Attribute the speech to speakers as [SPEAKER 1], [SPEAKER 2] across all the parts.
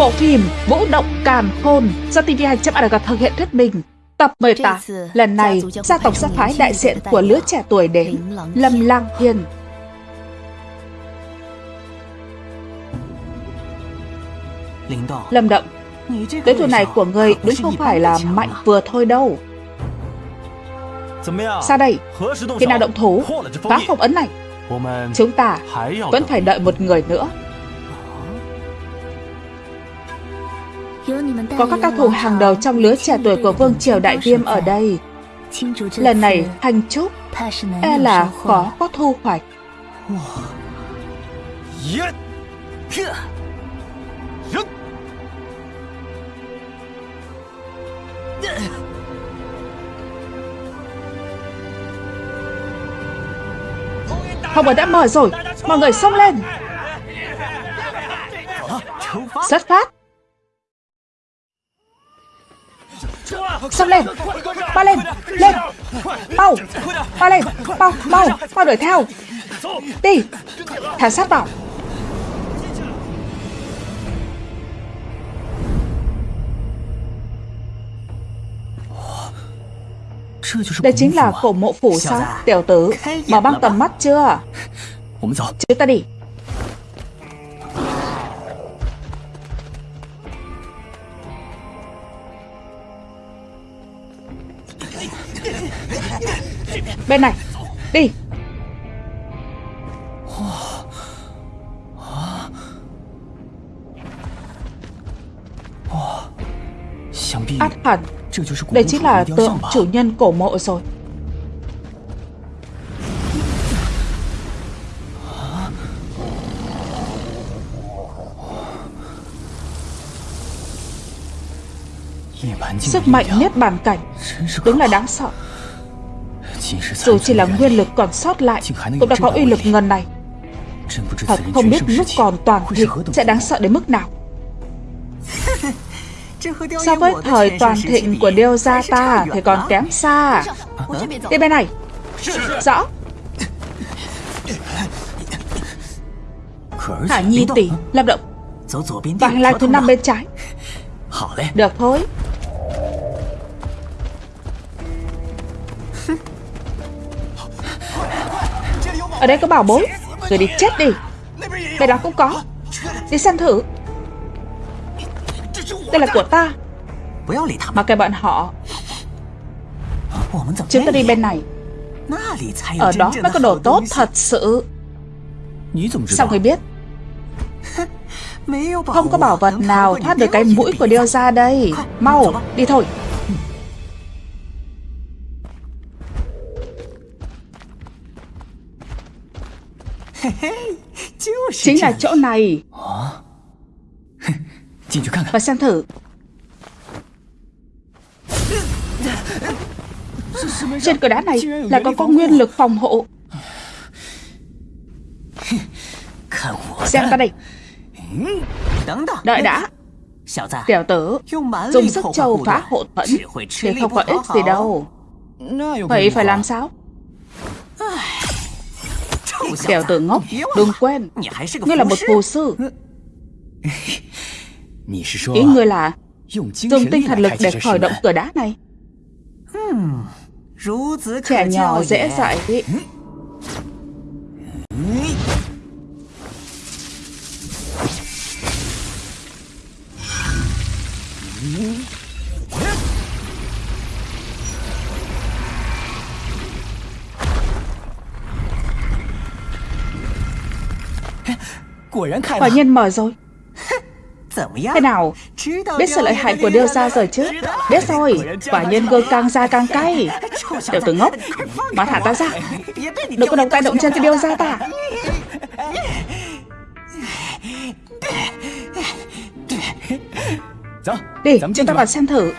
[SPEAKER 1] Bộ phim Vũ động càn khôn do TV2.org thực hiện thuyết minh. Tập 18. Lần này, gia tộc sẽ phái đại diện của lứa trẻ tuổi đến Lâm Lang Hiên. Lâm Động, đối thủ này của người đúng không phải là mạnh vừa thôi đâu. Sao đây? Khi nào động thủ, phá phong ấn này? Chúng ta vẫn phải đợi một người nữa. Có các cao thủ hàng đầu trong lứa trẻ tuổi của Vương Triều Đại Viêm ở đây. Lần này, hành trúc e là khó có thu hoạch. Hồng ở đã mở rồi, mọi người xông lên. Xuất phát. Xông lên. Ba lên. Lên. Mau Ba lên. Mau Mau Mau đuổi theo. Đi. Thả sát vào. Đây chính là cổ mộ phủ sao? Tiểu tử Mở băng tầm mắt chưa? Chúng ta đi Bên này. Đi. Át hẳn. Đây chính là tượng chủ nhân cổ mộ rồi. Sức mạnh nhất bản cảnh. Đúng là đáng sợ dù chỉ là nguyên lực còn sót lại Cũng đã có uy lực ngần này Thật không biết lúc còn toàn thịnh Sẽ đáng sợ đến mức nào So với thời toàn thịnh của Điêu Gia ta Thì còn kém xa Đi bên này Rõ Hải Nhi tỷ Lâm động Và hành lang thứ năm bên trái Được thôi Ở đây có bảo bối. Người đi chết đi. Bên đó cũng có. Đi xem thử. Đây là của ta. Mà kệ bọn họ. Chúng ta đi bên này. Ở đó mới có đồ tốt thật sự. Sao người biết? Không có bảo vật nào thoát được cái mũi của điêu ra đây. Mau, đi thôi. Chính là chỗ này. Và xem thử. Trên cửa đá này là có có nguyên lực phòng hộ. Xem ta đây Đợi đã. Tiểu tử Dùng sức châu phá hộ thuẫn Thì không có ích gì đâu. Vậy phải làm sao Tiểu tử ngốc Đừng quên. Ngươi là một phù sư. Ý ngươi là Dùng tinh thần lực để khởi động cửa đá này. Trẻ nhỏ dễ dạy Quả nhiên mở rồi Thế nào Biết sự lợi hại của điêu gia rồi chứ Biết rồi Quả nhiên gương càng ra càng cay Tiểu tử ngốc Mà thả ta ra Đừng có động tay động chân cái điêu gia ta Đi chúng ta vào xem thử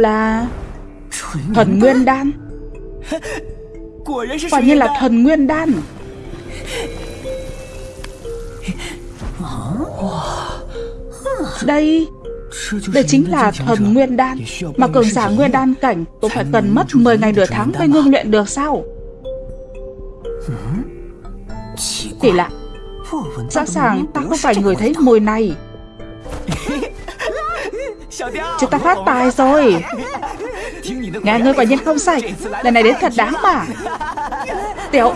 [SPEAKER 1] là Thuần Nguyên Đan. Quả nhiên là thần nguyên đan. Đây Đây chính là thần nguyên đan. Mà cường giả nguyên đan cảnh Cũng phải cần mất 10 ngày nửa tháng mới ngưng luyện được sao? Kỳ lạ Rõ ràng ta không phải người thấy mùi này Chúng ta phát tài rồi. Nghe ngươi quả nhiên không sai. Lần này đến thật đáng mà. Tiểu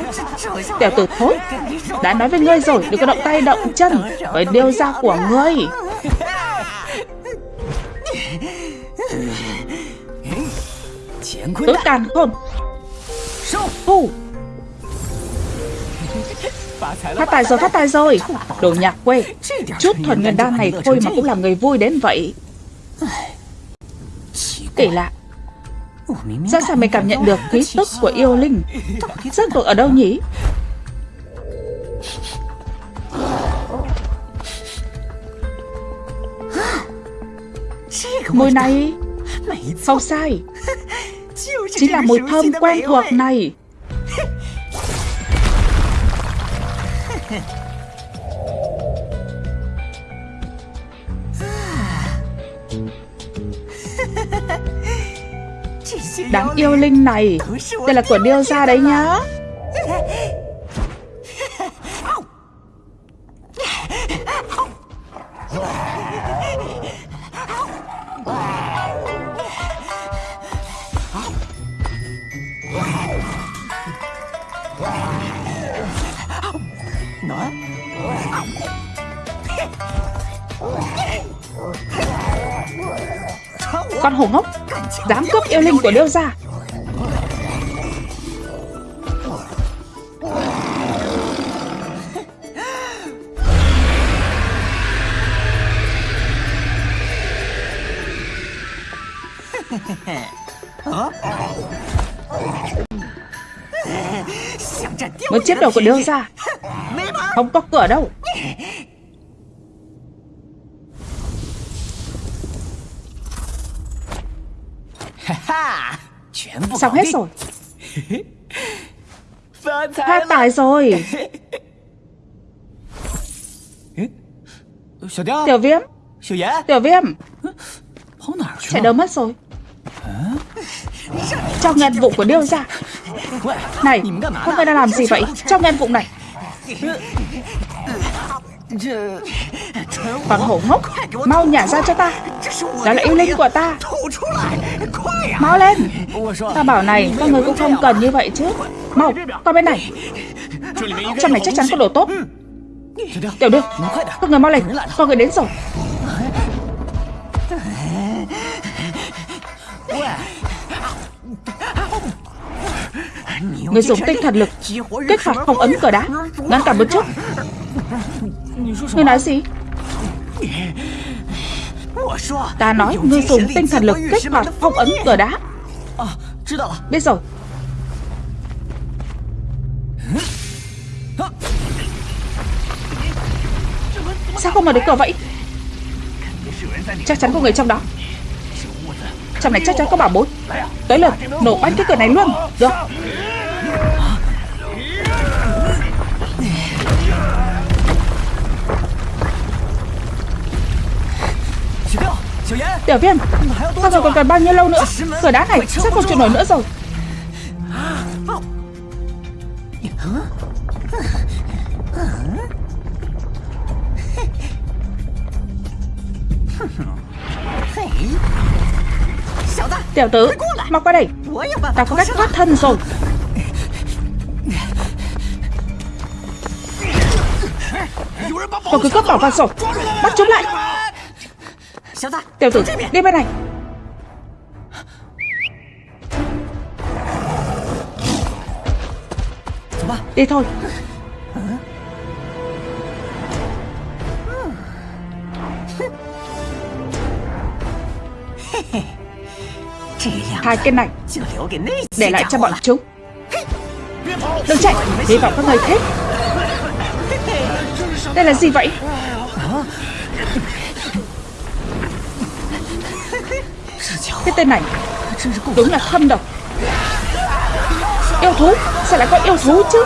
[SPEAKER 1] Tiểu tử thối Đã nói với ngươi rồi Đừng có động tay động chân Với điêu ra của ngươi. Tứ càn khôn. Thu Phát tài rồi, phát tài rồi. Đồ nhạc quê. Chút thuần nguyên đan này thôi mà cũng làm người vui đến vậy. Kỳ lạ Rõ ràng mình cảm nhận được khí tức của yêu linh? Rốt cuộc ở đâu nhỉ? Mùi này. Không sai. Chính là mùi thơm quen thuộc này Đáng yêu linh này. Đây là của điêu gia đấy nhá. Linh của Điêu gia Muốn chiếc đầu của Điêu gia Không có cửa đâu Xong hết rồi. Phát tài rồi. Tiểu viêm. Tiểu viêm. Chạy đâu mất rồi. Trong ngân vụ của điêu ra Này Các người đang làm gì vậy? Trong ngân vụ này Con hổ ngốc. Mau nhả ra cho ta. Đó là yêu linh của ta. Mau lên. Ta bảo này, Các người cũng không cần như vậy chứ. Mau, Qua bên này. Trong này chắc chắn có đồ tốt. Tiểu đưa Các người mau lên. Con người đến rồi. Người dùng tinh thần lực, Kích hoạt phong ấn cờ đá. Ngăn cản một chút. Ngươi nói gì? Ta nói ngươi dùng tinh thần lực kích hoạt phong ấn cờ đá. Biết rồi. Sao không mở được cửa vậy? Chắc chắn có người trong đó. Trong này chắc chắn có bảo bối. Tới lượt nổ banh cái cửa này luôn. Được Tiểu viêm Sao rồi còn cần bao nhiêu lâu nữa? Cửa đá này sắp không chịu nổi nữa rồi. Tiểu tử Mau qua đây. Ta có cách thoát thân rồi. Có cứ cướp bảo vật rồi. Bắt chúng lại Tiểu tử đi bên này. Đi thôi. Hai cái này. Để lại cho bọn chúng. Đừng chạy. Hy vọng các người thích. Đây là gì vậy Cái tên này Đúng là thâm độc. Yêu thú Sao lại có yêu thú chứ?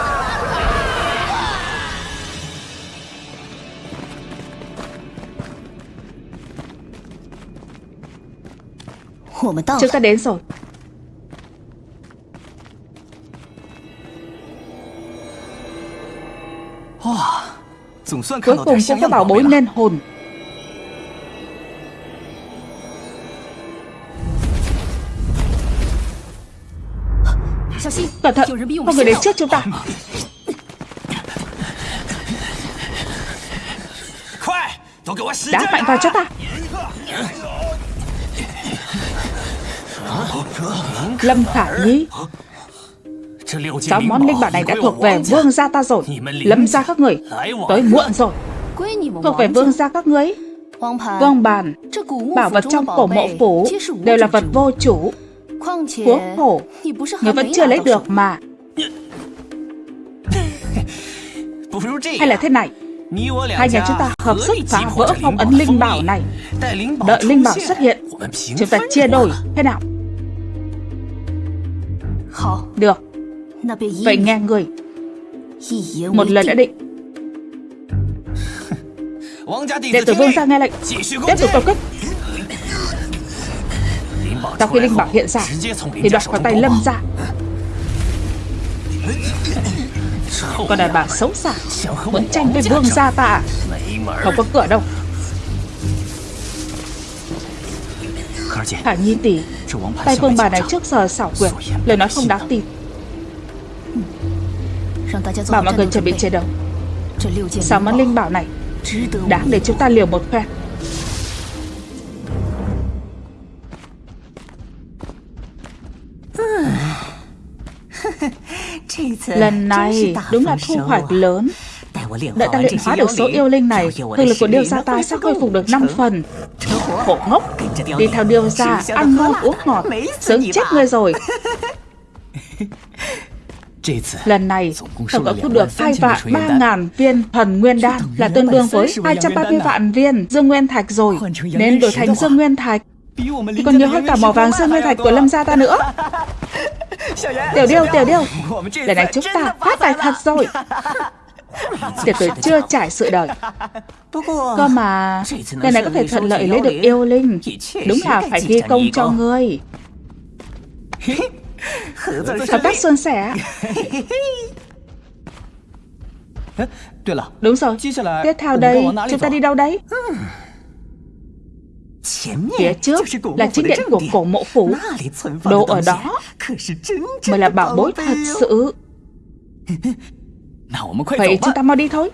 [SPEAKER 1] Chúng ta đến rồi. Cuối cùng cũng có bảo bối nên hồn Cẩn thận Có người đến trước chúng ta. Đá mạnh vào cho ta. Lâm Khả Nhi. Sáu món linh bảo này đã thuộc về vương gia ta rồi. Lâm gia các người, Tới muộn rồi. Thuộc về vương gia các người Vương bàn, Bảo vật trong cổ mộ phủ Đều là vật vô chủ. Huống hồ Người vẫn chưa lấy được mà. Hay là thế này. Hai nhà chúng ta hợp sức phá vỡ phong ấn linh bảo này. Đợi linh bảo xuất hiện Chúng ta chia đôi. Thế nào? Được. Vậy nghe người. Một lời đã định. Đệ tử vương ra nghe lệnh. Tiếp tục công kích sau khi linh bảo hiện ra Thì đoạt khỏi tay lâm ra. Còn đàn bà xấu xa, Muốn tranh với vương gia ta à? Không có cửa đâu. Hả Nhi tỷ Tay vương bà này trước giờ xảo quyệt, Lời nói không đáng tin. Bảo mọi người chuẩn bị chiến đấu. Sáu món linh bảo này? Đáng để chúng ta liều một phen. Lần này đúng là thu hoạch lớn. Đợi ta luyện hóa được số yêu linh này Thực lực của điêu gia ta sẽ khôi phục được 5 phần. Khổ ngốc. Đi theo điêu gia Ăn ngon uống ngọt Sớm chết ngươi rồi. Lần này, tổng cộng thu được 2 vạn 3 ngàn viên thần nguyên đan là tương đương với 230 vạn viên dương nguyên thạch rồi, nên đổi thành dương nguyên thạch. Thì còn nhiều hơn cả mỏ vàng dương nguyên thạch của lâm gia ta nữa. Tiểu điêu, tiểu điêu. Lần này chúng ta phát tài thật rồi. Tiểu tử chưa trải sự đời. Cơ mà Lần này có thể thuận lợi lấy được yêu linh. Đúng là phải ghi công cho ngươi. Hợp tác xuân sẻ. Đúng rồi. Tiếp theo đây. Chúng ta đi đâu đấy Phía trước là chính điện của cổ mộ phủ. Đồ ở đó Mới là bảo bối thật sự. Vậy chúng ta mau đi thôi.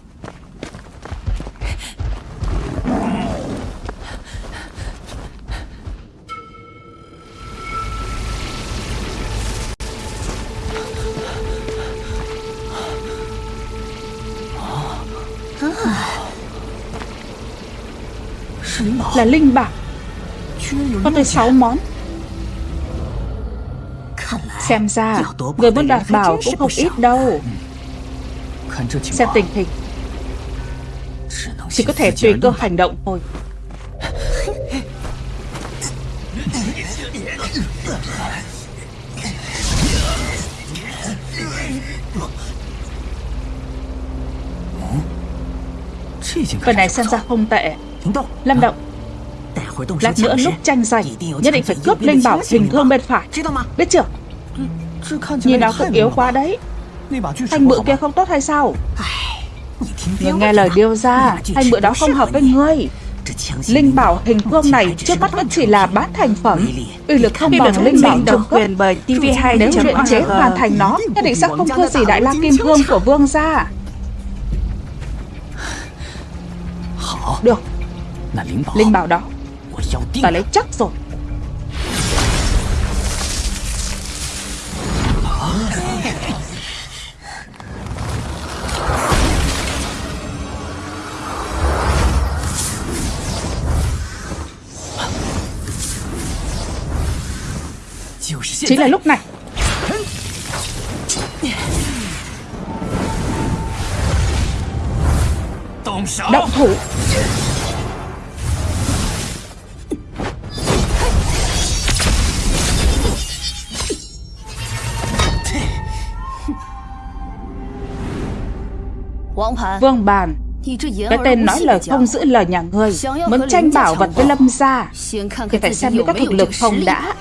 [SPEAKER 1] Là linh bảo có tới 6 món. Xem ra, Người muốn đoạt bảo cũng không ít đâu. Xem tình hình. Chỉ có thể tùy cơ hành động thôi. Phần này xem ra không tệ. Lâm động Lát nữa lúc tranh giành Nhất định phải cướp linh bảo hình thương bên phải. Biết chưa? Nhìn nó cũng yếu quá đấy. Thanh bự kia không tốt hay sao? Người nghe lời điêu ra Thanh bự đó không hợp với ngươi. Linh bảo hình phương này trước mắt vẫn chỉ là bát thành phẩm. Uy lực không bằng linh bảo độc quyền bởi TV2 Nếu luyện chế hoàn thành nó. Nhất định sẽ không thua gì đại la kim cương của vương gia Được Linh bảo đó Ta lấy chắc rồi. Chính là lúc này. Động thủ
[SPEAKER 2] Vương Bàn. Cái tên nói lời không giữ lời nhà người Muốn tranh bảo vật với Lâm gia Thì phải xem liệu có thực lực không đã.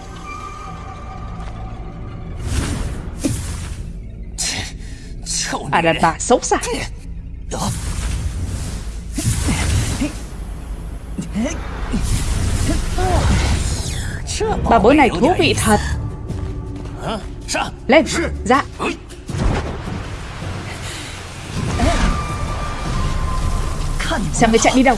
[SPEAKER 2] À đàn bà xấu xa. Bà bối này thú vị thật. Lên. Dạ Xem người chạy đi đâu?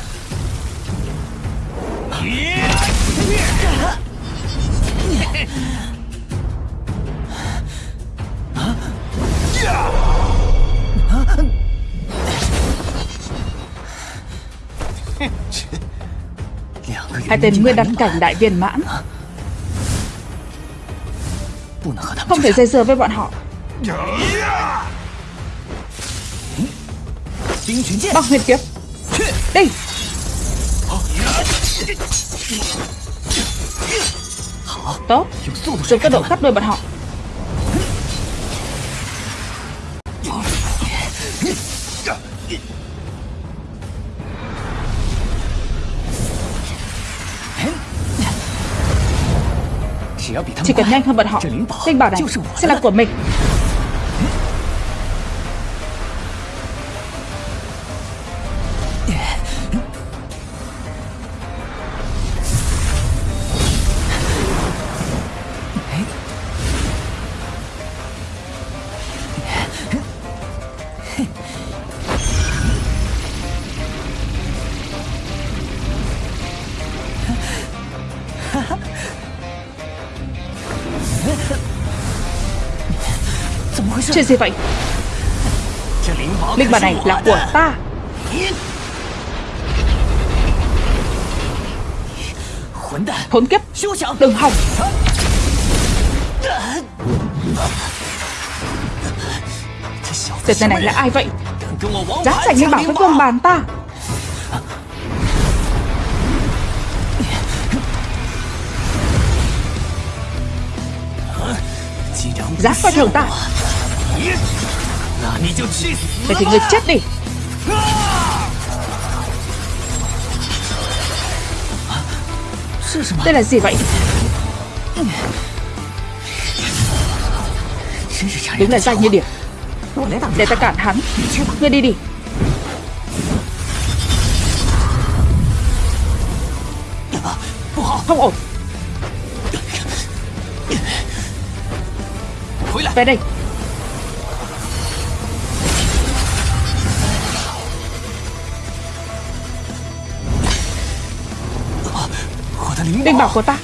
[SPEAKER 2] Hai tên nguyên đắn cảnh đại viên mãn. Không thể dây dưa với bọn họ. Băng huyền kiếp Đi Tốt. Dùng tốc độ cắt đôi bọn họ. Chỉ cần nhanh hơn bọn họ Linh bảo này sẽ là của mình. Chuyện gì vậy? Linh bảo này là của ta. Khốn kiếp, Đừng hòng. Tên này là ai vậy? Dám giành như bảo với vương bàn ta. Dám coi thường ta. Vậy thì người chết đi. Đây là gì vậy? Đúng là danh như điểm Để ta cản hắn. Ngươi đi đi. Không ổn. Về đây Linh bảo của ta.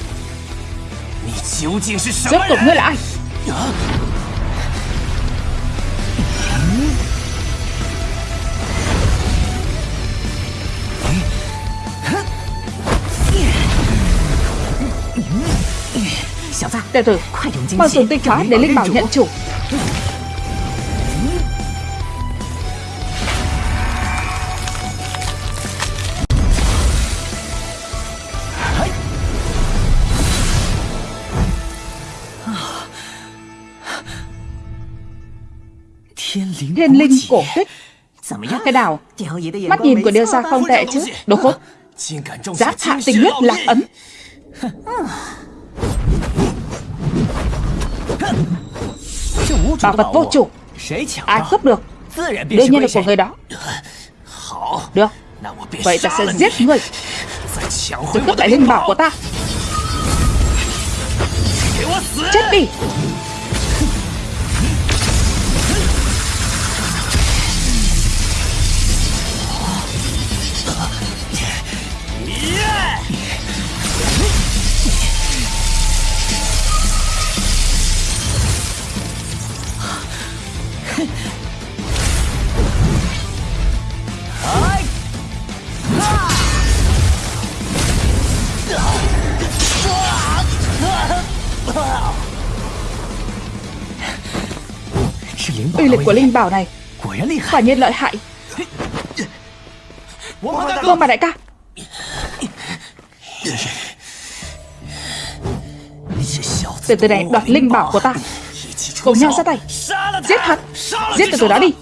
[SPEAKER 2] Rốt cuộc ngươi là ai? Tiểu tử Mau dùng tinh hóa để Linh bảo nhận chủ Thiên linh cổ tích Cái nào Mắt nhìn của Điêu Gia không tệ chứ? Đồ khốn. Giáp hạ tình huyết lạc ấn Bảo vật vô chủ. Ai cướp được? Đương nhiên là của người đó. Được. Vậy ta sẽ giết người. Rồi cướp lại linh bảo của ta. Chết đi Uy lực của linh bảo này Quả nhiên lợi hại. Vâng bà đại ca. Từ từ này đoạt linh bảo của ta. Cùng nhau ra tay. Giết hắn Giết từ từ đó đi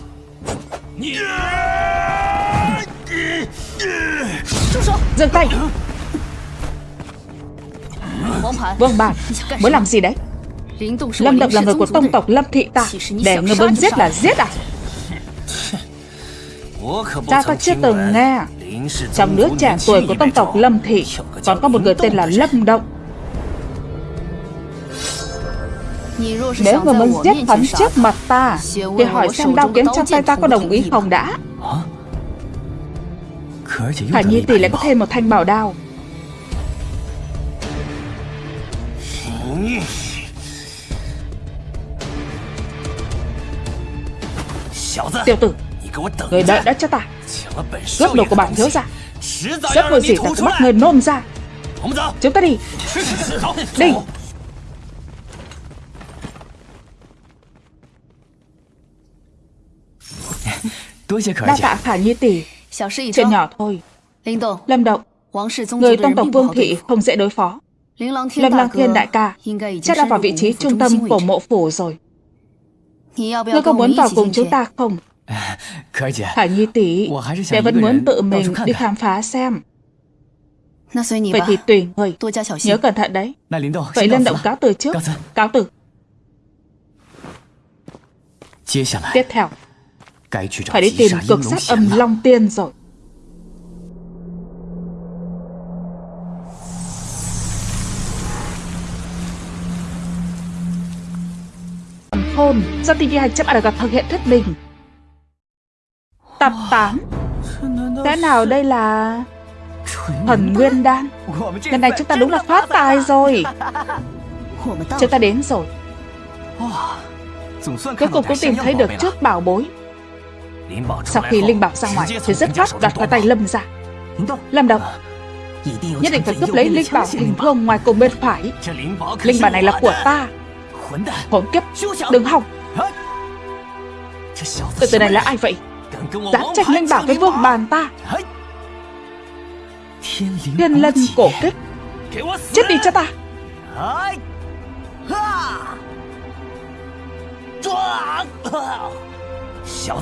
[SPEAKER 1] Dừng tay. Vương Bản Mới làm gì đấy? Lâm Độc là người của tông tộc Lâm Thị ta. Để người bơm giết là giết à? Cha ta chưa từng nghe. Trong đứa trẻ tuổi của tông tộc Lâm Thị, Còn có một người tên là Lâm Động. Nếu người muốn giết hắn trước mặt ta, Thì hỏi xem đao kiếm trong tay ta có đồng ý không đã. Khả Nhi tỷ lại có thêm một thanh bảo đao. Tiểu tử Người đợi đó cho ta. Cướp đồ của bản thiếu ra. Rất vô gì ta bắt người nôn ra. Chúng ta đi. Đi. Đa tạ Khả Nhi tỷ Chuyện nhỏ thôi. Lâm Động Người tông tộc Vương Thị không dễ đối phó。Lâm Lang Thiên đại ca Chắc đã vào vị trí trung tâm của mộ phủ rồi。Ngươi có muốn vào cùng chúng ta không？Khả Nhi tỷ Đệ vẫn muốn tự mình đi khám phá xem Vậy thì tùy người。Nhớ cẩn thận đấy。Vậy Lâm Động cáo từ trước。Cáo từ。Tiếp theo Phải đi tìm cực sát âm Long Tiên rồi. Hôn do TV 200 ADG thực hiện thuyết minh. Tập 8 Thế nào đây là... Thần Nguyên Đan? Lần này chúng ta đúng là phát tài rồi. Chúng ta đến rồi. Cuối cùng cũng tìm thấy được trước bảo bối Sau khi Linh Bảo ra ngoài Thì rất phát đoạt vào tay Lâm ra. Lâm Đồng Nhất định phải cướp lấy Linh Bảo hình thương ngoài cùng bên phải. Linh Bảo này là của ta. Hỗn kiếp. Đừng hòng. Từ từ này là ai vậy? Dám tranh linh bảo với vương bàn ta. Thiên lân cổ kích. Chết đi cho ta.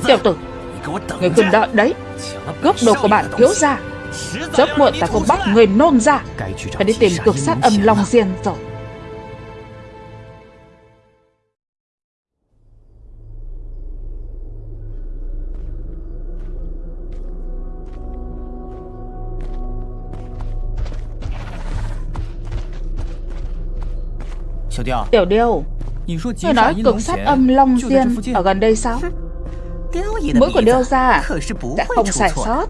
[SPEAKER 1] Tiểu tử Người khuyên đợi đấy Cướp đồ của bạn thiếu ra. Rất muộn ta không bắt người nôn ra. Phải đi tìm cực sát âm long diên rồi. Tiểu Điêu Ngươi nói cực sát âm Long Diên Ở gần đây sao Mũi của Điêu ra Đã không sai sót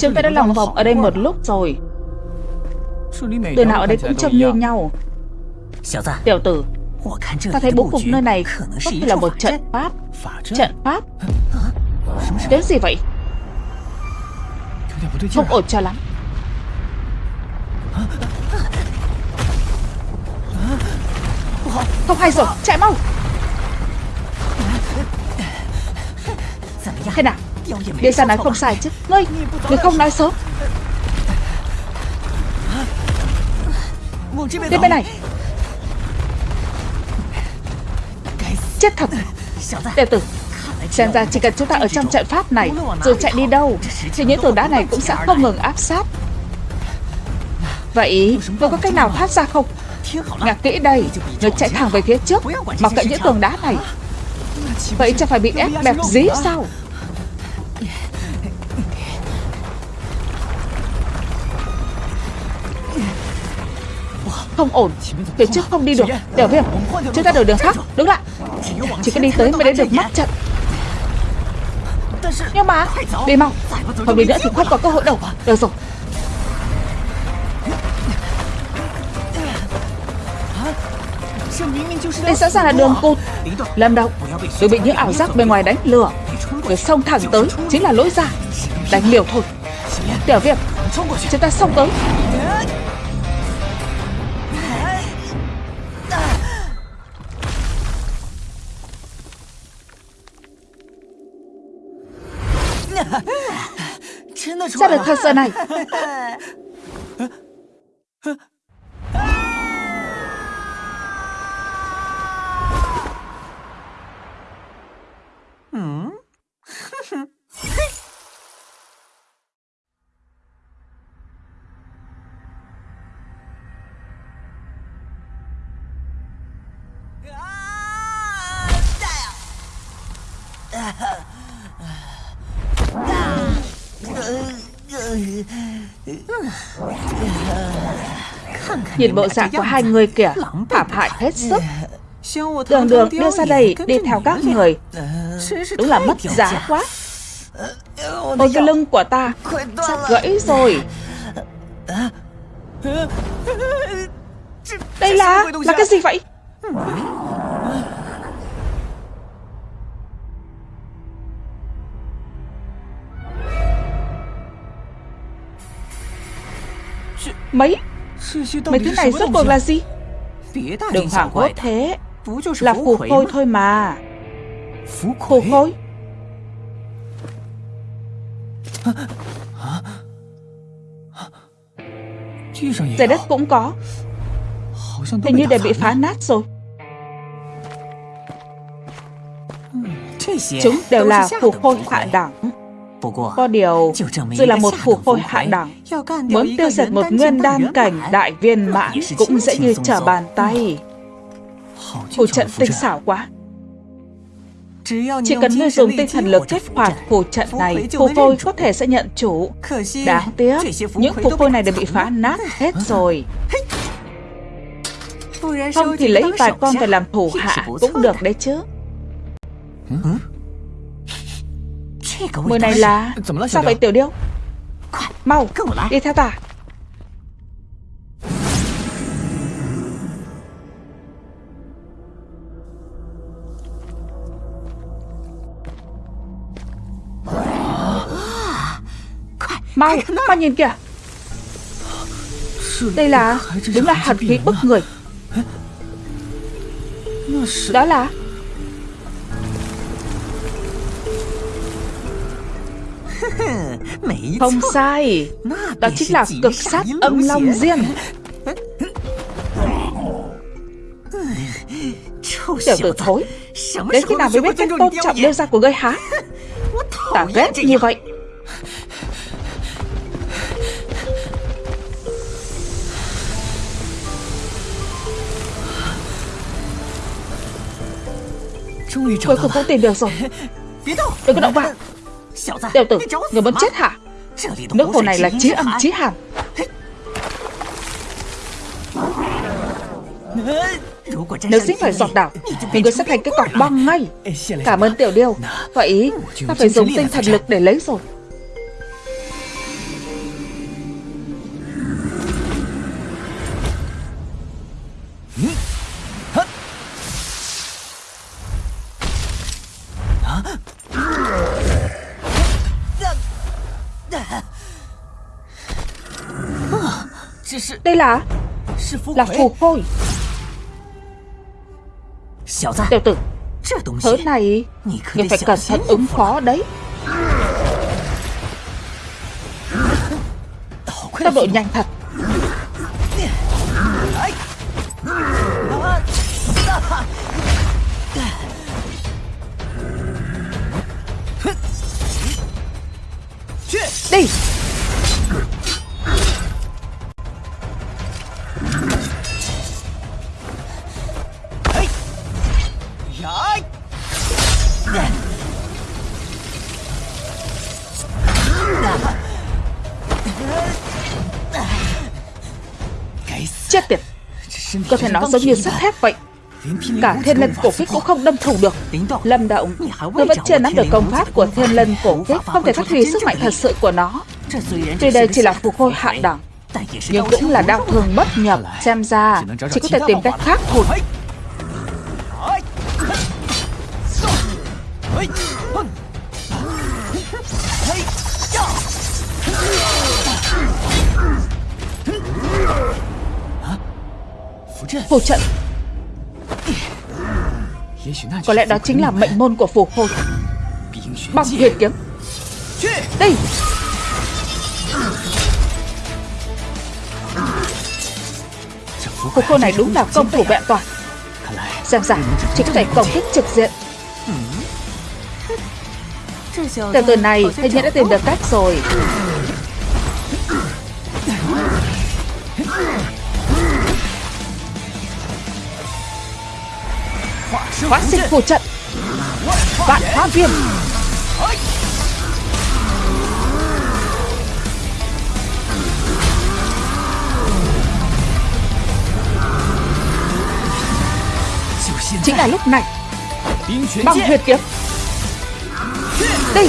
[SPEAKER 1] Chúng ta đã lòng vòng ở đây một lúc rồi。Từ nào ở đây cũng trông như nhau Tiểu tử Ta thấy bố cục nơi này có thể là một trận pháp. Trận pháp. Cái gì vậy? Không ổn cho lắm. Không hay rồi, chạy mau. Thế nào? Địa ra nói không sai chứ. Ngươi, ngươi không nói sớm. Đến bên này Chết thật. Tiểu tử Xem ra chỉ cần chúng ta ở trong trận pháp này Rồi chạy đi đâu Thì những tường đá này cũng sẽ không ngừng áp sát. Vậy Ngươi có cách nào thoát ra không? Ngạc kỹ đây Ngươi chạy thẳng về phía trước Mặc cận những tường đá này. Vậy chẳng phải bị ép bẹp dí sao Không ổn Phía trước không đi được. Tiểu viêm Chúng ta đổi đường khác. Đứng lại. Chỉ có đi tới mới đến được mắt trận. Nhưng mà Đi mau. Không đi nữa thì không có cơ hội đâu. Được rồi. Đây sẵn sàng là đường cụt Lâm động Đừng bị những ảo giác bên ngoài đánh lừa. Người xông thẳng tới. Chính là lỗi ra. Đánh liều thôi. Tiểu viêm Chúng ta xông tới Sao được thật sự này Nhìn bộ dạng của hai người kìa Phạm hại hết sức. Đường đường đưa ra đây đi theo các người, Đúng là mất giá quá. Ôi, cái lưng của ta Sắp gãy rồi. Đây là Là cái gì vậy? Mấy? Mấy thứ này rốt cuộc là gì? Đừng hoảng hốt thế. Là phù khôi thôi mà. Phù khôi Giải đất cũng có. Hình như đều bị phá nát rồi. Chúng đều là phù khôi hạ đẳng có điều, dù là một phù khôi hạ đẳng, muốn tiêu diệt một nguyên đan cảnh đại viên mãn cũng dễ như trở bàn tay. Phù trận tinh xảo quá. Chỉ cần ngươi dùng tinh thần lực kích hoạt phù trận này, phù khôi có thể sẽ nhận chủ. Đáng tiếc, những phù khôi này đều bị phá nát hết rồi. Không thì lấy vài con về làm thủ hạ cũng được đấy chứ. Mùi này là Sao vậy tiểu điêu? Mau đi theo ta. Mau Mau nhìn kìa. Đây là Đúng là hạt khí bức người. Đó là Không sai. Đó chính là cực sát âm long riêng Tiểu tử thối. Đến khi nào mới biết cách tôn trọng đeo ra của ngươi hả? Ta ghét như vậy. Cuối cùng cũng tìm được rồi. Đừng có động vào Tiểu tử, người muốn chết hả? Nước hồ này là chí âm chí hàn Nếu dính phải giọt đảo. Thì người sẽ thành cái cọc băng ngay. Cảm ơn tiểu điêu. Vậy ta phải dùng tinh thần lực để lấy rồi Đây là? Là phù khôi Tiểu tử Thứ này Người phải cẩn thận ứng phó đấy. Tốc độ nhanh thật. Đi Cơ thể nó giống như sắt thép vậy. Cả thiên lân cổ kích cũng không đâm thủng được. Lâm động Tôi vẫn chưa nắm được công pháp của thiên lân cổ kích, Không thể phát huy sức mạnh thật sự của nó. Tuy đây chỉ là phù khôi hạ đẳng, Nhưng cũng là đau thương bất nhập, Xem ra chỉ có thể tìm cách khác thôi. phù trận. Có lẽ đó chính là mệnh môn của phù khôi. Băng huyền kiếm. Đi Phù khôi này đúng là công thủ vẹn toàn. Xem ra chỉ phải thể công kích trực diện. Tiểu tử này hình như đã tìm được cách rồi. Hóa sinh phù trận. Vạn hóa viên. Chính là lúc này. Băng huyệt kiếm. Đi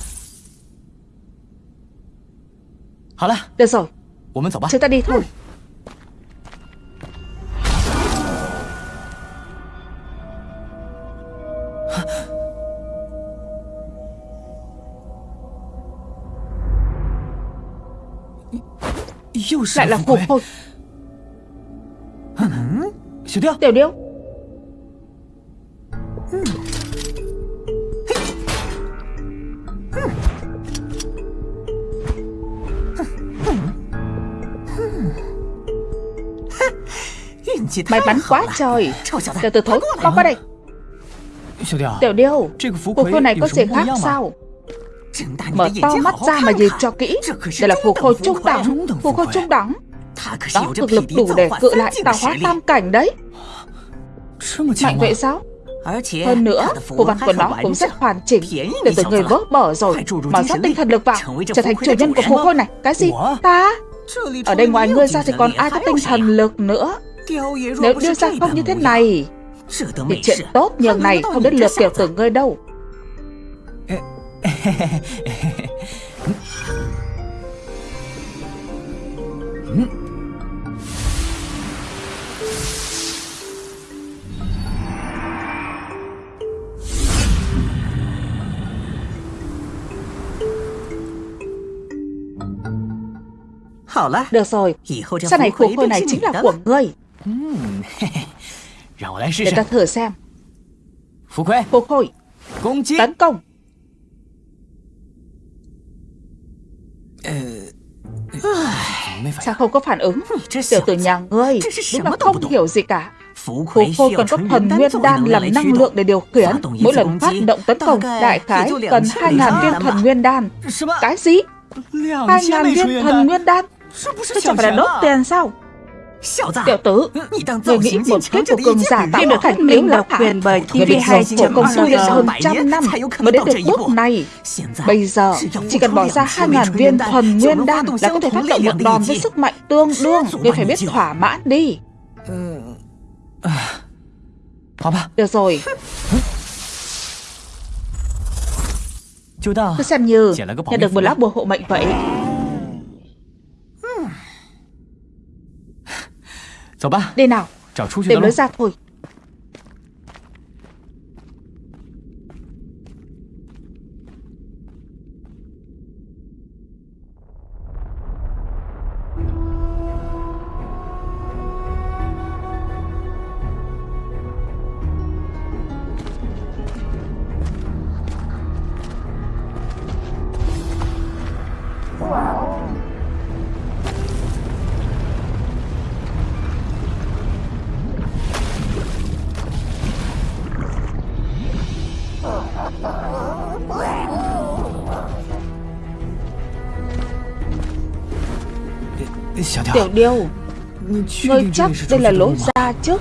[SPEAKER 1] Được rồi Chúng ta đi thôi Lại là phù khôi Tiểu điêu May mắn quá trời. Tiểu tử thối Mau qua đây. Tiểu điêu Phù khôi này có gì khác sao? Mở to mắt ra mà nhìn cho kỹ. Đây là phù khôi trung đẳng Phù khôi trung đẳng Đó thực lực đủ để cự lại tạo hóa tam cảnh đấy. Mạnh vậy sao? Hơn nữa, phù văn của nó cũng rất hoàn chỉnh Để từ người vỡ bở rồi Mà rót tinh thần lực vào Trở thành chủ nhân của phù khôi này. Cái gì? Ta? Ở đây ngoài ngươi ra thì còn ai có tinh thần lực nữa Nếu đưa ra không như thế này Thì chuyện tốt nhường này không đến lượt tiểu tử ngươi đâu. Được rồi, sau này phù khôi này chính là của ngươi Để ta thử xem. Phù khôi Tấn công. Sao không có phản ứng? Tiểu tử nhà ngươi Đúng là không hiểu gì cả. Phù khôi còn có thần nguyên đan làm năng lượng để điều khiển. Mỗi lần phát động tấn công Đại khái cần 2.000 viên thần nguyên đan. Cái gì? 2.000 viên thần nguyên đan. Thế chẳng phải là đốt tiền sao Tiểu tử, người nghĩ một kiếp của cường giả tạo được thành tiếng là quyền bởi TV2 của công tu luyện hơn trăm năm mới đến được bước này. Bây giờ, chỉ cần bỏ ra 2.000 viên thuần nguyên đan là có thể phát động một đòn với sức mạnh tương đương. Ngươi phải biết thỏa mãn đi. Được rồi. Cứ xem như nhận được một lá bùa hộ mệnh vậy. Đi nào. Tìm lối ra thôi Tiểu điêu Ngươi chắc đây là lối ra chứ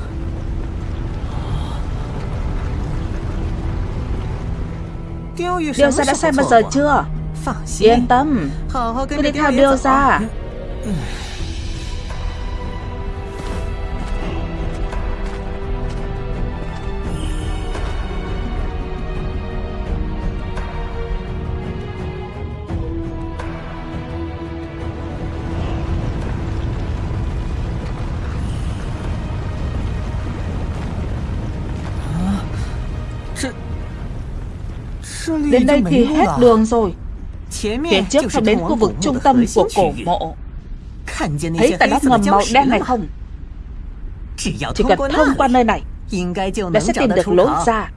[SPEAKER 1] Điêu ra đã xem bao giờ chưa? Yên tâm. Cứ đi theo điêu ra Đến đây thì hết đường rồi. Phía trước phải đến khu vực trung tâm của cổ mộ. Thấy tà đắp ngầm màu đen này không? Chỉ cần thông qua nơi này Đã sẽ tìm được lối ra.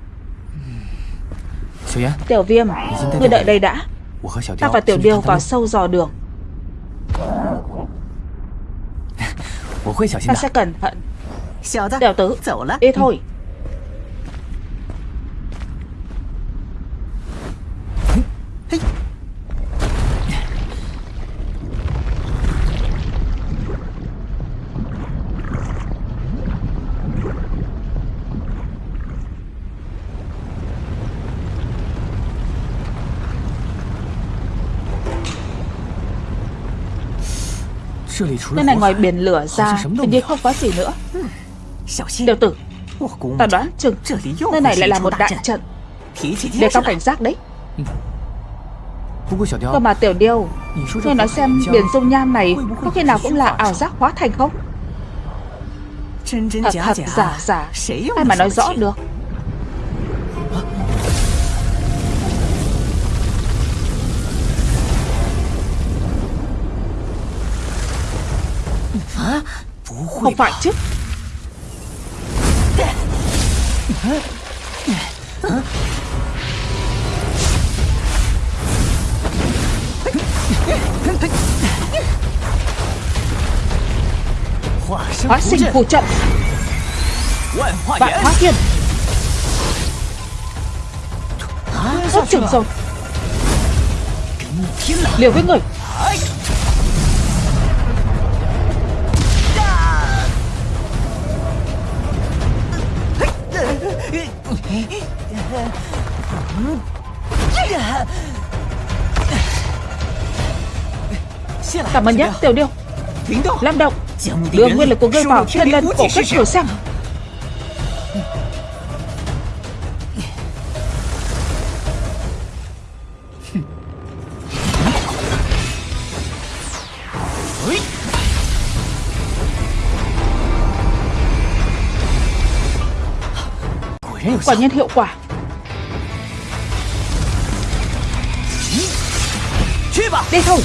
[SPEAKER 1] Tiểu viêm Ngươi đợi đây đã. Ta và tiểu điêu vào sâu dò đường. Ta sẽ cẩn thận. Tiểu tử Đi thôi 那 này ngoài biển lửa ra Hình như không có gì nữa. Điều tử Ta đoán chừng Nơi này lại là một đại trận。Để cao cảnh giác đấy。Cơ mà tiểu điêu Ngươi nói xem biển dung nham này Có khi nào cũng là ảo giác hóa thành không? Thật thật giả giả Ai mà nói rõ được Không phải chứ. Hóa sinh phù trận. Vạn hóa thiên Ốt chừng rồi. Liều với người Cảm ơn nhé Tiểu Điêu. Lâm Động Đưa nguyên lực của ngươi vào thiên lân cổ kết thử xem Quả nhiên hiệu quả. Đi thôi.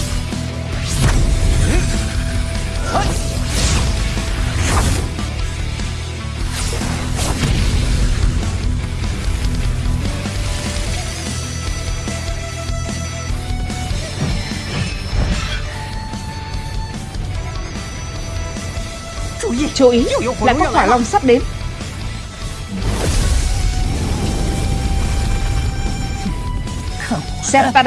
[SPEAKER 1] Chú ý. Là có hỏa long sắp đến Xem ta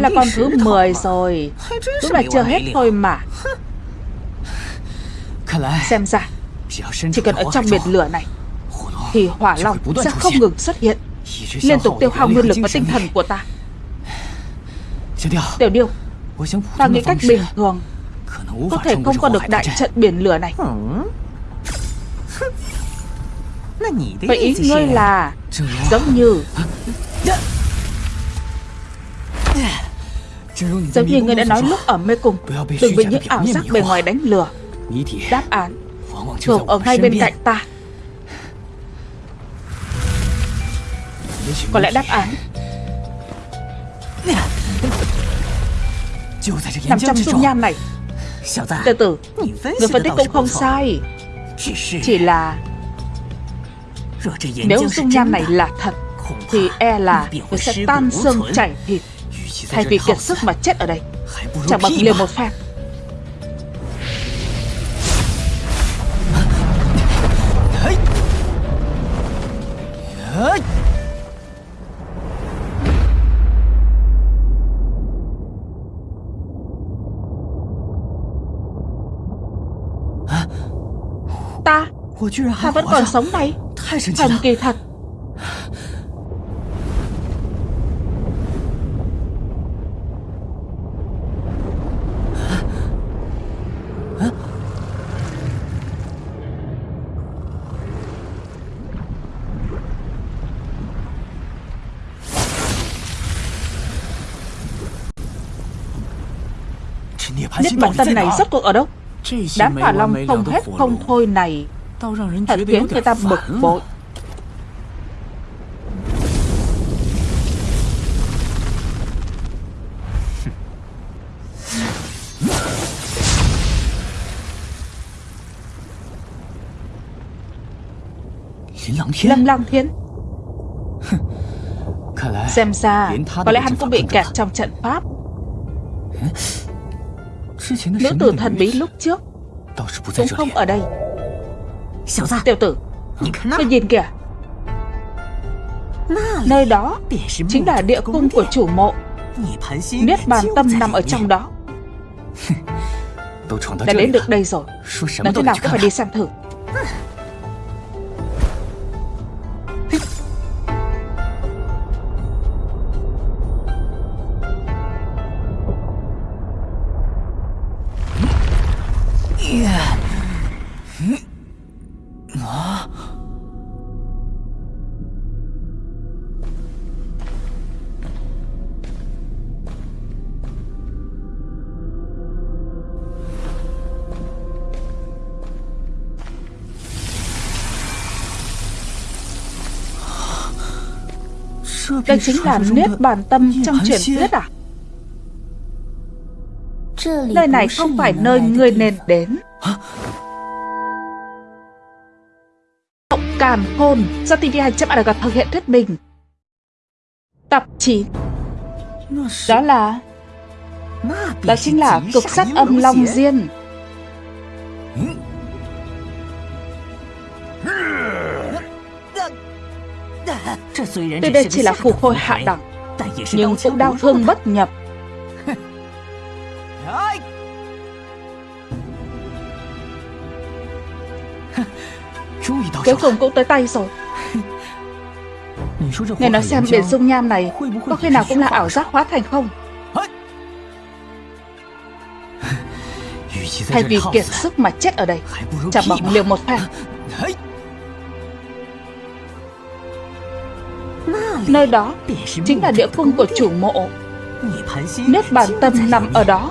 [SPEAKER 1] đây là con thứ 10 rồi. Đúng là chưa hết thôi mà. Xem ra Chỉ cần ở trong biển lửa này Thì hỏa long sẽ không ngừng xuất hiện. Liên tục tiêu hao nguyên lực và tinh thần của ta. Tiểu điêu Ta nghĩ cách bình thường Có thể không qua được đại trận biển lửa này. Vậy ý ngươi là Giống như Giống như người đã nói lúc ở mê cung Đừng bị những ảo giác bề ngoài đánh lừa. Đáp án Thường ở ngay bên cạnh ta. Có lẽ đáp án Nằm trong dung nham này. Từ từ Người phân tích cũng không sai. Chỉ là Nếu dung nham này là thật Thì e là Người sẽ tan xương chảy thịt Thay vì kiệt sức mà chết ở đây Chẳng bằng liều một phen. Ta Ta vẫn còn sống đây. Thần kỳ thật Bản tâm này rốt cuộc ở đâu? Đám hỏa long không hết không thôi này. Thật khiến người ta bực bội. Lâm Lăng Thiên Xem ra Có lẽ hắn cũng bị kẹt trong trận pháp Nữ tử thần bí lúc trước Cũng không ở đây Tiểu tử Ngươi nhìn kìa。Nơi đó Chính là địa cung của chủ mộ。Niết bàn tâm nằm ở trong đó。Đã đến được đây rồi。Nói thế nào cũng phải đi xem thử chính là Niết Bàn Tâm trong truyền thuyết à? Nơi này không phải nơi ngươi nên đến. Động càn khôn do TV2.arg thực hiện thuyết minh. Tập 9 Đó là Đó chính là cực sát âm Long Diên Tuy đây chỉ là phù khôi hạ đẳng Nhưng cũng đau thương bất nhập. Cuối cùng cũng tới tay rồi. Nghe nói xem biển dung nham này Có khi nào cũng là ảo giác hóa thành không? Thay vì kiệt sức mà chết ở đây Chả bằng liều một phen Nơi đó chính là địa cung của chủ mộ. Nếp bản tâm nằm ở đó.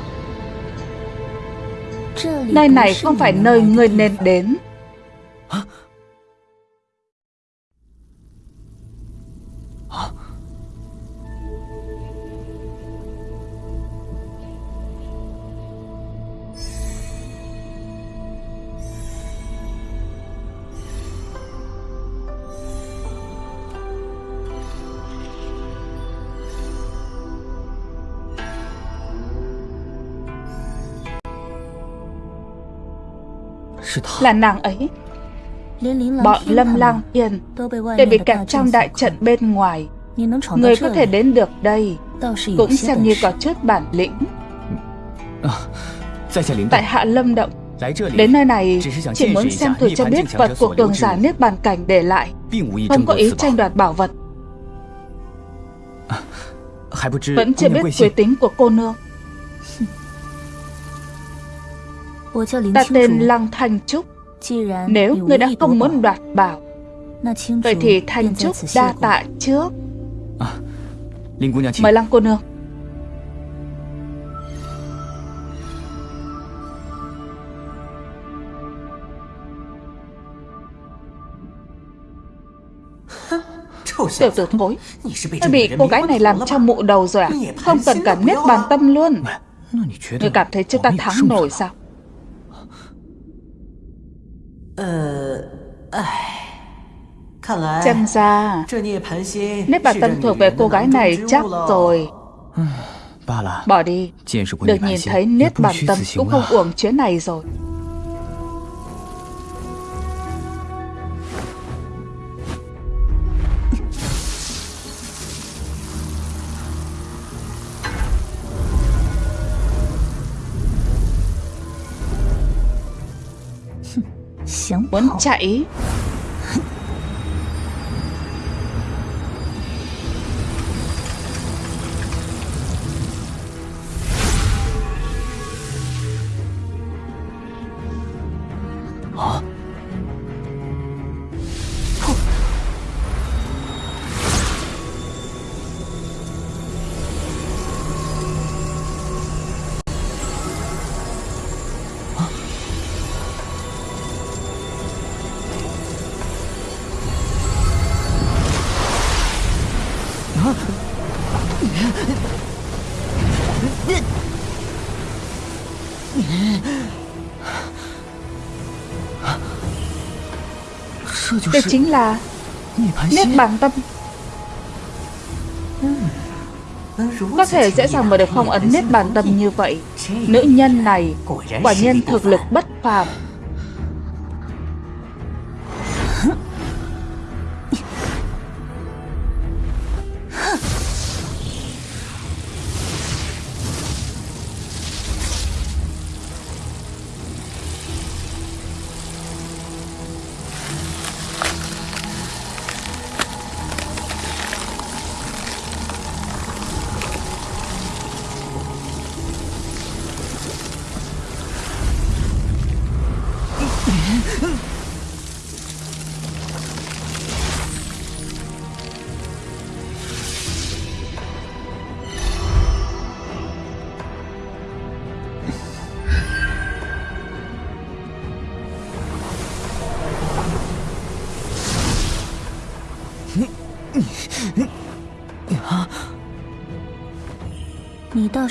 [SPEAKER 1] Nơi này không phải nơi người nên đến. Là nàng ấy. Bọn Lâm Lang Yên Đều bị kẹt trong đại trận bên ngoài. Người có thể đến được đây. Cũng xem như có chút bản lĩnh. Tại Hạ Lâm Động. Đến nơi này chỉ muốn xem thử cho biết vật của cường giả Niết Bàn Cảnh để lại. Không có ý tranh đoạt bảo vật. Vẫn chưa biết quê tính của cô nương Ta tên Lăng Thanh Trúc。Nếu ngươi đã không muốn đoạt bảo Vậy thì Thanh Trúc đa tạ trước。Mời Lăng cô nương。Tiểu tử thối Ngươi bị cô gái này làm cho mụ đầu rồi à？Không cần cả niết bàn tâm luôn。Ngươi cảm thấy chúng ta thắng nổi sao Xem ra. Nét bản tâm thuộc về cô gái này chắc rồi. Bỏ đi. Được nhìn thấy nét bản tâm cũng không uổng chuyến này rồi Muốn chạy. Đây chính là Niết bàn tâm. Có thể dễ dàng mở được phong ấn Niết bàn tâm như vậy. Nữ nhân này Quả nhiên thực lực bất phàm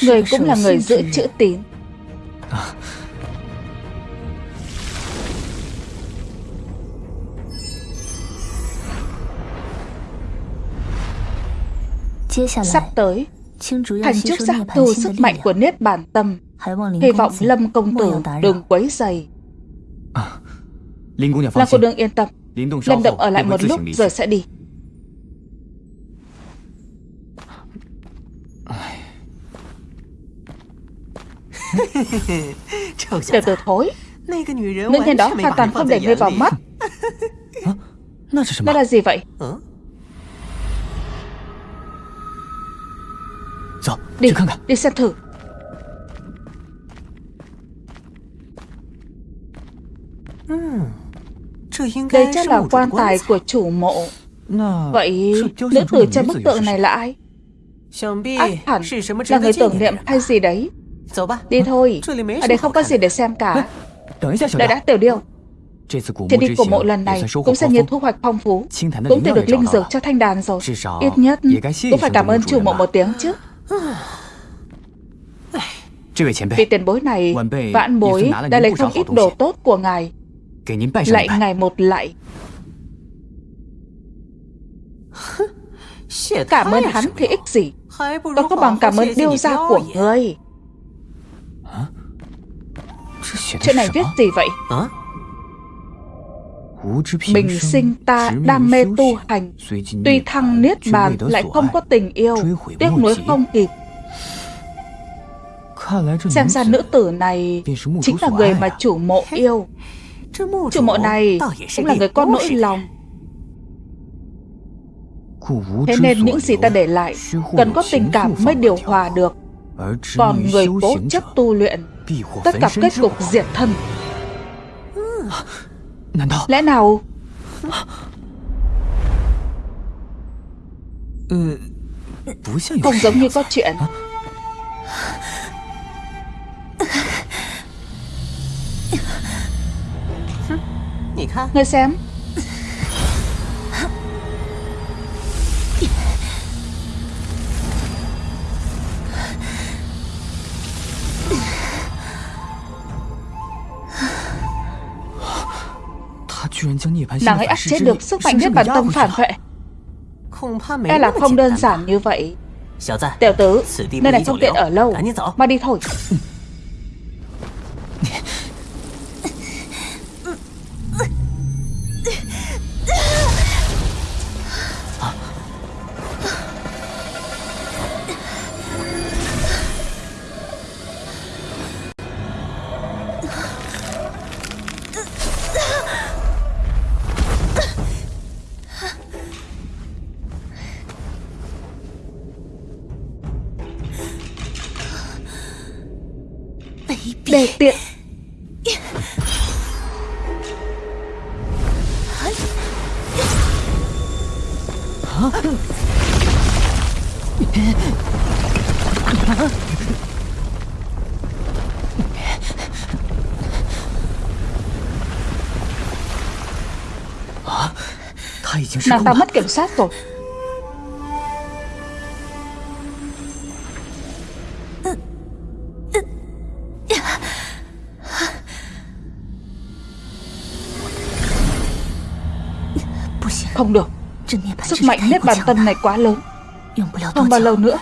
[SPEAKER 1] Người cũng là người giữ chữ tín. Sắp tới Thành trúc giác thu sức mạnh của Niết Bàn Tâm. Hy vọng Lâm Công Tử đừng quấy dày Lâm cô đương yên tâm. Lâm Động ở lại một lúc rồi sẽ đi Tiểu tử thối. Nữ nhân đó hoàn toàn không để ngươi vào mắt. Đó là gì vậy? Đi, đi xem thử. Đây chắc là quan tài của chủ mộ. Vậy nữ tử trên bức tượng này là ai? Ác hẳn là người tưởng niệm hay gì đấy Đi thôi. Ở đây không có gì để xem cả. Đợi đã tiểu điêu. Chuyến đi của mộ lần này cũng xem như thu hoạch phong phú Cũng tìm được linh dược cho thanh đàn rồi. Ít nhất cũng phải cảm ơn chủ mộ một tiếng chứ. Vị tiền bối này Vãn bối đã lấy không ít đồ tốt của ngài. Lạy ngài một lạy. Cảm ơn hắn thì ích gì? Còn có bằng cảm ơn điêu gia của ngươi Chuyện này viết gì vậy? Bình sinh ta đam mê tu hành Tuy thăng niết bàn lại không có tình yêu Tiếc nuối không kịp。Xem ra nữ tử này Chính là người mà chủ mộ yêu。Chủ mộ này Cũng là người có nỗi lòng。Thế nên những gì ta để lại Cần có tình cảm mới điều hòa được。Còn người cố chấp tu luyện Tất cả kết cục diệt thân. Lẽ nào? Không giống như có chuyện. Ngươi xem Nàng ấy áp chế được sức mạnh nhất bản tâm phản vệ E là không đơn giản như vậy？Tiểu tử Nơi này không tiện ở lâu Mà đi thôi Nàng ta mất kiểm soát rồi. Không được. Sức mạnh nếp bàn tân này quá lớn. Không bao lâu nữa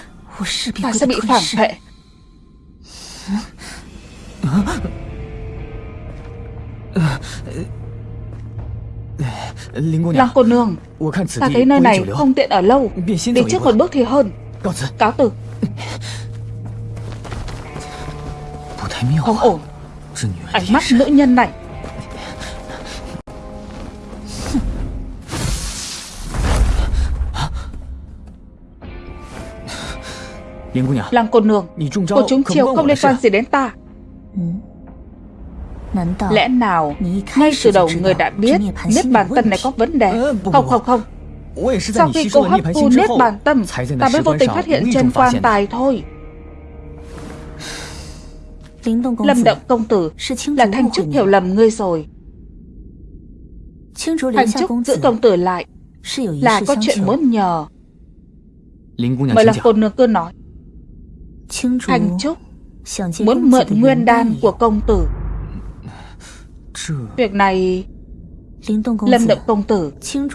[SPEAKER 1] Ta sẽ bị phản vệ. Lăng cô nương. Ta thấy nơi này không tiện ở lâu. Đi trước một bước thì hơn. Cáo từ. Không ổn. Ánh mắt nữ nhân này. Lăng cô nương. Cô trúng chiêu không liên quan gì đến ta Lẽ nào Ngay từ đầu người đã biết Niết bàn tâm này có vấn đề? Không không không. Sau khi cô hấp thu Niết bàn tâm Ta mới vô tình phát hiện trên quan tài thôi. Lâm Động Công Tử Là Thanh Trúc hiểu lầm ngươi rồi. Thanh Trúc giữ công tử lại Là có chuyện muốn nhờ. Mời là cô nương cứ nói. Thanh Trúc Muốn mượn nguyên đan của công tử Việc này Lâm Động Công Tử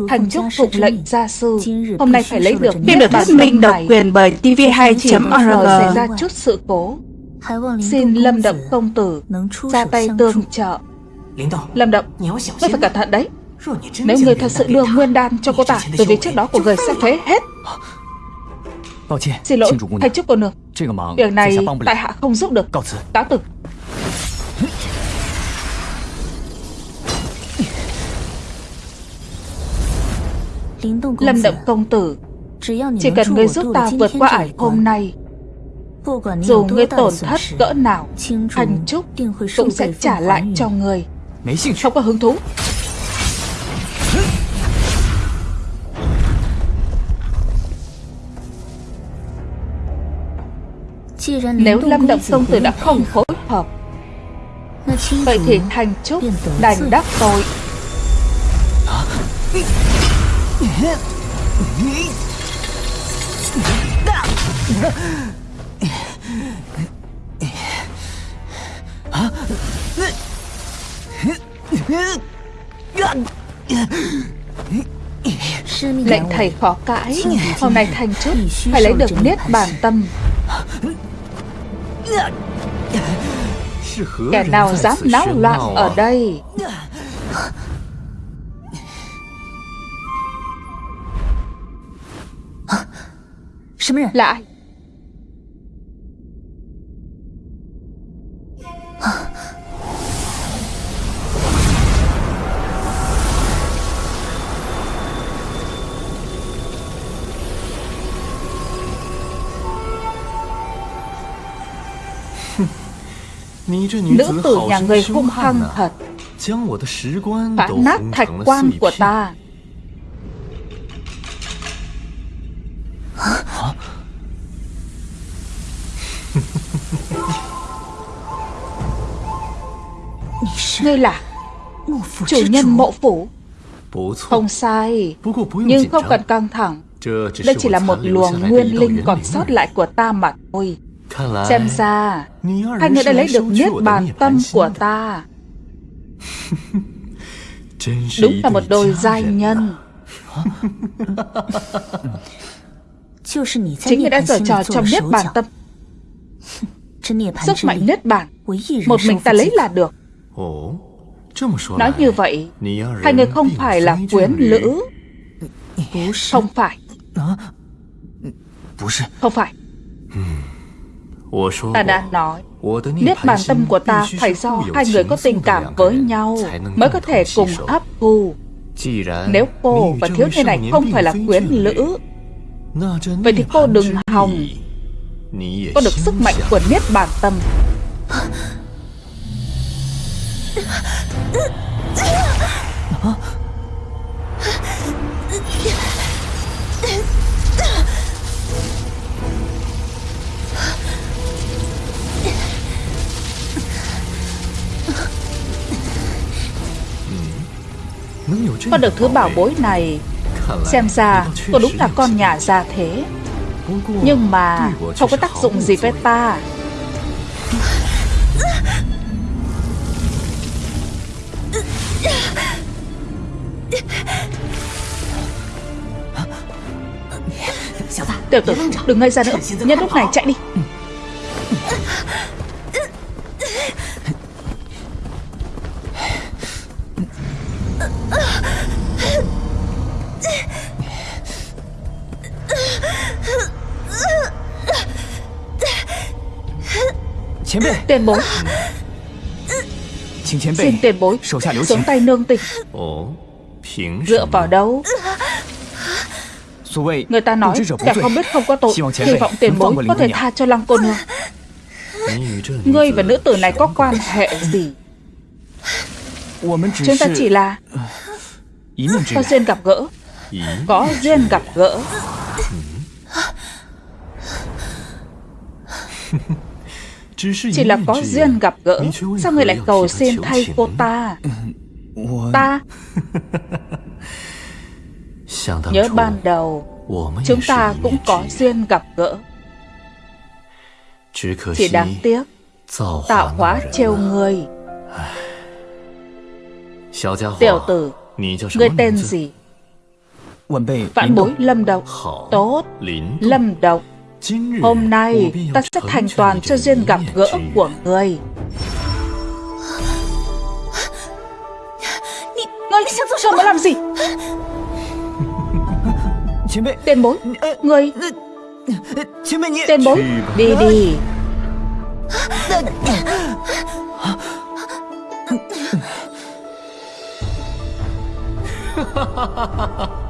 [SPEAKER 1] Thanh Trúc phục lệnh gia sư. Hôm nay phải lấy được
[SPEAKER 3] Phim được thuyết minh độc quyền bởi TV2.org
[SPEAKER 1] xảy ra chút sự cố. Xin Lâm Động Công Tử ra tay tương trợ. Lâm Động, ngươi phải cẩn thận đấy. Nếu người thật sự đưa nguyên đan cho cô ta Từ việc trước đó của người sẽ phế hết. Xin lỗi, Thanh Trúc cô nương. Việc này tại hạ không giúp được. Cáo từ Lâm Động Công Tử Chỉ cần ngươi giúp ta vượt qua ải hôm nay Dù ngươi tổn thất cỡ nào Hành Trúc cũng sẽ trả lại cho ngươi。Không có hứng thú。Nếu Lâm Động Công Tử đã không phối hợp Vậy thì Thành Trúc đành đắc tội Lệnh thầy khó cãi, Hôm nay thành Trúc Phải lấy được Niết bản Tâm. Kẻ nào dám náo loạn ở đây? Là ai Nữ tử nhà người hung hăng thật Phá nát thạch quan của ta Ngươi là Chủ nhân mộ phủ. Không sai. Nhưng không cần căng thẳng. Đây chỉ là một luồng nguyên linh còn sót lại của ta mà thôi. Xem ra Hai người đã lấy được niết bàn tâm của ta. Đúng là một đôi giai nhân. Chính người đã giở trò trong niết bàn tâm. Sức mạnh niết bàn Một mình ta lấy là được Nói như vậy Hai người không phải là quyến lữ. Không phải. Không phải. Ta đã nói Niết bàn tâm của ta phải do hai người có tình cảm với nhau Mới có thể cùng hấp thu Nếu cô và thiếu niên này không phải là quyến lữ Vậy thì cô đừng hòng。Có được sức mạnh của Niết bàn tâm Có được thứ bảo bối này, Xem ra cô đúng là con nhà già thế. Nhưng mà Không có tác dụng gì với ta.
[SPEAKER 4] Tiểu tử, đừng ngây ra nữa. Nhân lúc này chạy đi. Tiền bối Xin tiền bối Xuống tay nương tình Dựa vào đâu？Người ta nói kẻ không biết không có tội Hy vọng tiền bối có thể tha cho lăng cô nương。Ngươi và nữ tử này có quan hệ gì？Chúng ta chỉ là Có duyên gặp gỡ。Có duyên gặp gỡ Chỉ là có duyên gặp gỡ Sao người lại cầu xin thay cô ta? Ta? Nhớ ban đầu Chúng ta cũng có duyên gặp gỡ. Chỉ đáng tiếc Tạo hóa trêu người. Tiểu tử Ngươi tên gì? Vãn bối Lâm Độc Tốt Lâm Độc Hôm nay ta sẽ thành toàn cho duyên gặp gỡ của ngươi Ngươi sao mà làm gì? Tiền bối Ngươi Tiền bối Đi đi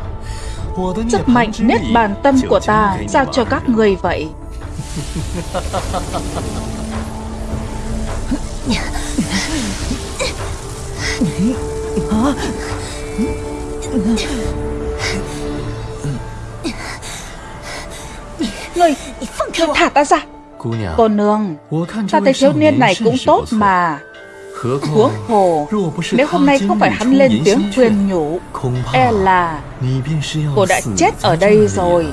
[SPEAKER 4] Sức mạnh nết bàn tâm của ta Giao cho các người vậy. Ngươi Ngươi thả ta ra. Cô nương Ta thấy thiếu niên này cũng tốt mà Huống hồ Nếu hôm nay không phải hắn lên tiếng khuyên nhủ E là Cô đã chết ở đây rồi.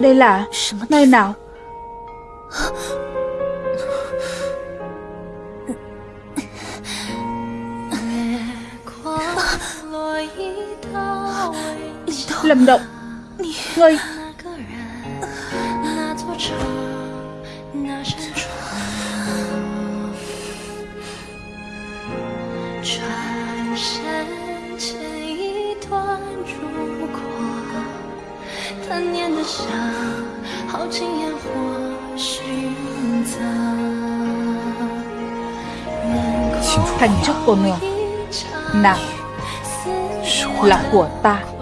[SPEAKER 4] Đây là nơi nào Lâm Động. Ngươi. Thành trúc cô nương Nàng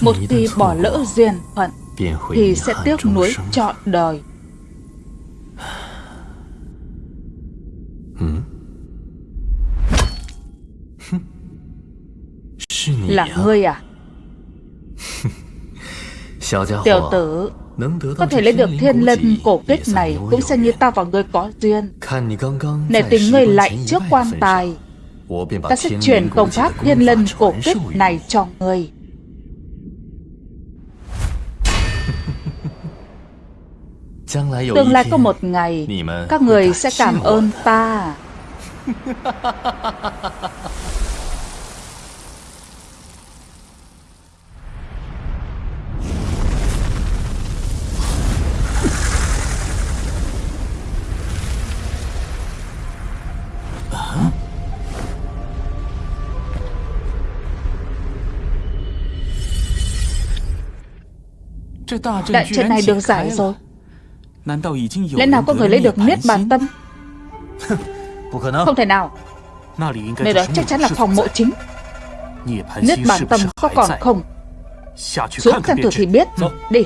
[SPEAKER 4] Một khi bỏ lỡ duyên phận, Thì sẽ tiếc nuối trọn đời. Là ngươi à?
[SPEAKER 1] Tiểu tử, Có thể lấy được thiên lân cổ kích này Cũng xem như ta và ngươi có duyên. Nể tình ngươi lại trước quan tài. Ta sẽ chuyển công pháp thiên lân cổ kích này cho ngươi Tương lai có một ngày Các người sẽ cảm ơn ta
[SPEAKER 3] đại trận này được giải rồi.
[SPEAKER 1] Lẽ nào có người lấy được Niết Bàn Tâm? Không thể nào. Nơi đó chắc chắn là phòng mộ chính. Niết Bàn Tâm có còn không? Xuống xem thử thì biết. Đi